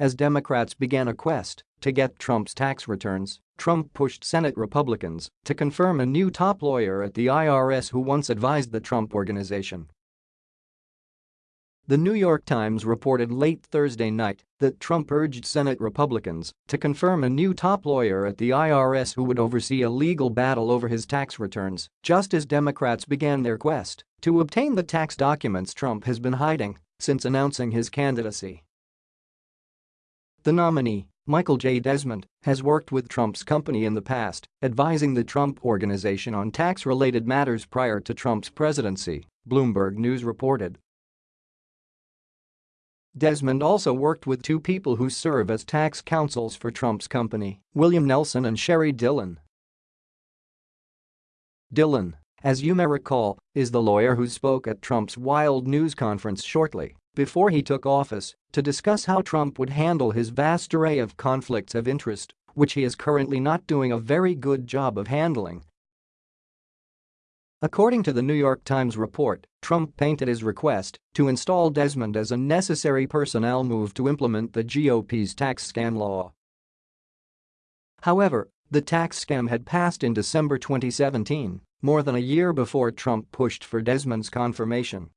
As Democrats began a quest to get Trump's tax returns, Trump pushed Senate Republicans to confirm a new top lawyer at the IRS who once advised the Trump Organization. The New York Times reported late Thursday night that Trump urged Senate Republicans to confirm a new top lawyer at the IRS who would oversee a legal battle over his tax returns, just as Democrats began their quest to obtain the tax documents Trump has been hiding since announcing his candidacy. The nominee, Michael J. Desmond, has worked with Trump's company in the past, advising the Trump Organization on tax-related matters prior to Trump's presidency, Bloomberg News reported. Desmond also worked with two people who serve as tax counsels for Trump's company, William Nelson and Sheri Dillon. Dillon, as you may recall, is the lawyer who spoke at Trump's Wild news conference shortly before he took office to discuss how Trump would handle his vast array of conflicts of interest, which he is currently not doing a very good job of handling According to the New York Times report, Trump painted his request to install Desmond as a necessary personnel move to implement the GOP's tax scam law. However, the tax scam had passed in December 2017, more than a year before Trump pushed for Desmond's confirmation.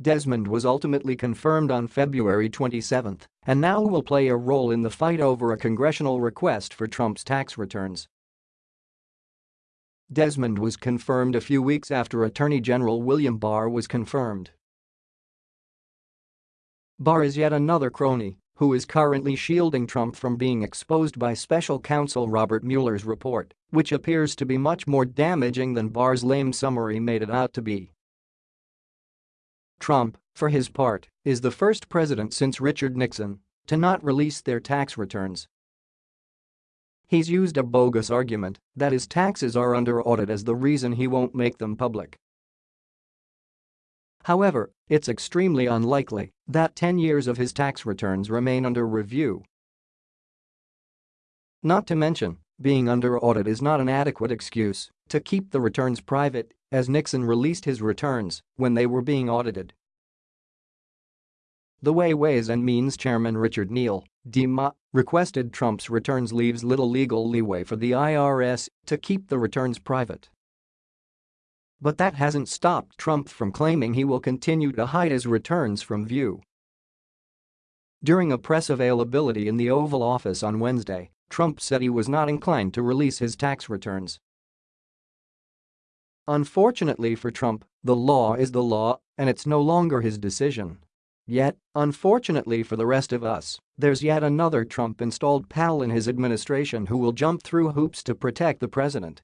Desmond was ultimately confirmed on February 27 and now will play a role in the fight over a congressional request for Trump's tax returns. Desmond was confirmed a few weeks after Attorney General William Barr was confirmed. Barr is yet another crony who is currently shielding Trump from being exposed by special counsel Robert Mueller's report, which appears to be much more damaging than Barr's lame summary made it out to be. Trump, for his part, is the first president since Richard Nixon to not release their tax returns He's used a bogus argument that his taxes are under audit as the reason he won't make them public. However, it's extremely unlikely that 10 years of his tax returns remain under review. Not to mention, being under audit is not an adequate excuse to keep the returns private, as Nixon released his returns when they were being audited. The way Ways and Means Chairman Richard Neal DeMa requested Trump's returns leaves little legal leeway for the IRS to keep the returns private. But that hasn't stopped Trump from claiming he will continue to hide his returns from view. During a press availability in the Oval Office on Wednesday, Trump said he was not inclined to release his tax returns. Unfortunately for Trump, the law is the law and it's no longer his decision. Yet, unfortunately for the rest of us, there's yet another Trump-installed pal in his administration who will jump through hoops to protect the president